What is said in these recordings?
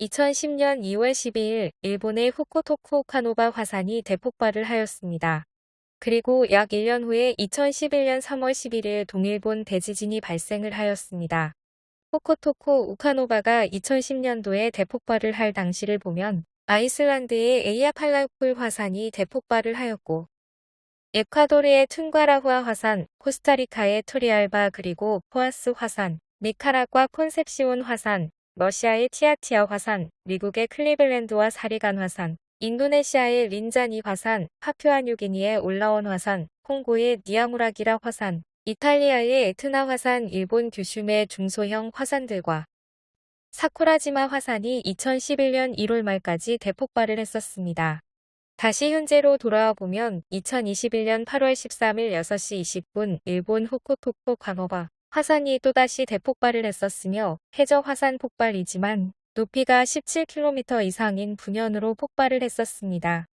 2010년 2월 12일 일본의 후쿠토쿠 오카노바 화산이 대폭발을 하였습니다. 그리고 약 1년 후에 2011년 3월 11일 동일본 대지진이 발생을 하였습니다. 후쿠토쿠 오카노바가 2010년도에 대폭발을 할 당시를 보면 아이슬란드의 에이아팔라우풀 화산이 대폭발을 하였고 에콰도르의 툰과라후아 화산, 코스타리카의 토리알바 그리고 포아스 화산, 니카라과 콘셉시온 화산, 러시아의 티아티아 화산, 미국의 클리블랜드와 사리간 화산, 인도네시아의 린자니 화산, 파퓨아뉴기니의 올라온 화산, 콩고의 니아무라기라 화산, 이탈리아의 에트나 화산, 일본 규슈의 중소형 화산들과 사쿠라지마 화산이 2011년 1월 말까지 대폭발을 했었습니다. 다시 현재로 돌아와 보면 2021년 8월 13일 6시 20분 일본 후쿠토쿠 광어바 화산이 또다시 대폭발을 했었으며 해저 화산 폭발이지만 높이가 17km 이상인 분연으로 폭발을 했었습니다.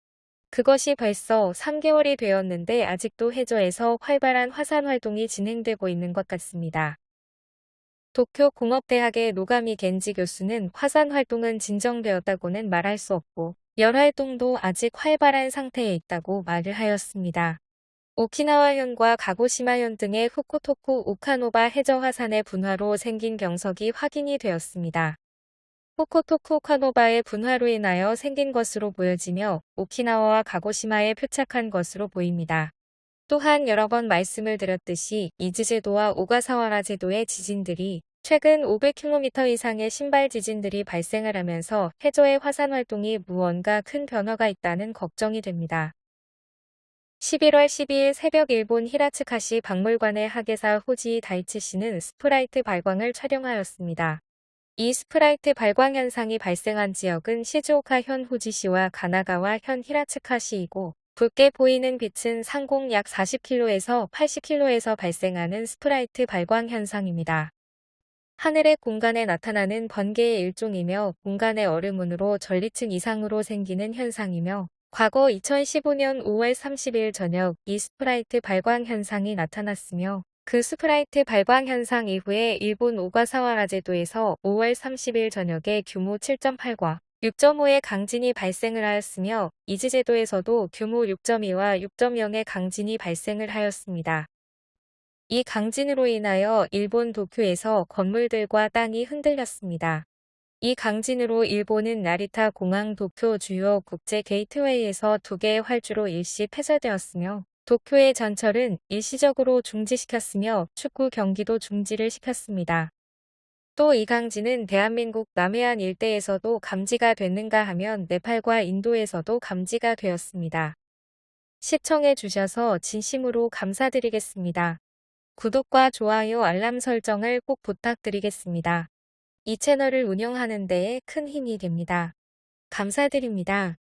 그것이 벌써 3개월이 되었는데 아직도 해저에서 활발한 화산 활동이 진행되고 있는 것 같습니다. 도쿄 공업대학의 노가미 겐지 교수는 화산 활동은 진정되었다고는 말할 수 없고 열 활동도 아직 활발한 상태에 있다고 말을 하였습니다. 오키나와현과 가고시마현 등의 후쿠토쿠 오카노바 해저 화산의 분화로 생긴 병석이 확인이 되었습니다. 후쿠토쿠 오카노바의 분화로 인하여 생긴 것으로 보여지며 오키나와와 가고시마에 표착한 것으로 보입니다. 또한 여러 번 말씀을 드렸듯이 이즈제도와 오가사와라 제도의 지진들이 최근 500km 이상의 심발 지진들이 발생을 하면서 해저의 화산 활동이 무언가 큰 변화가 있다는 걱정이 됩니다. 11월 12일 새벽 일본 히라츠카시 박물관의 학예사 호지 다이치 씨는 sprite 발광을 촬영하였습니다. 이 sprite 발광 현상이 발생한 지역은 시즈오카 현 후지시와 가나가와 현 히라츠카시이고 붉게 보이는 빛은 상공 약 40km에서 80km에서 발생하는 sprite 발광 현상입니다. 하늘의 공간에 나타나는 번개의 일종이며 공간의 얼음운으로 전리층 이상으로 생기는 현상이며 과거 2015년 5월 30일 저녁 이 sprite 발광 현상이 나타났으며 그 sprite 발광 현상 이후에 일본 오가사와라 제도에서 5월 30일 저녁에 규모 7.8과 6.5의 강진이 발생을 하였으며 이즈 제도에서도 규모 6.2와 6.0의 강진이 발생을 하였습니다. 이 강진으로 인하여 일본 도쿄에서 건물들과 땅이 흔들렸습니다. 이 강진으로 일본은 나리타 공항 도쿄 주요 국제 게이트웨이에서 두 개의 활주로 일시 폐쇄되었으며 도쿄의 전철은 일시적으로 중지시켰으며 축구 경기도 중지를 시켰습니다. 또 이 강진은 대한민국 남해안 일대에서도 감지가 됐는가 하면 네팔과 인도에서도 감지가 되었습니다. 시청해 주셔서 진심으로 감사드리겠습니다. 구독과 좋아요 알람 설정을 꼭 부탁드리겠습니다. 이 채널을 운영하는 데에 큰 힘이 됩니다. 감사드립니다.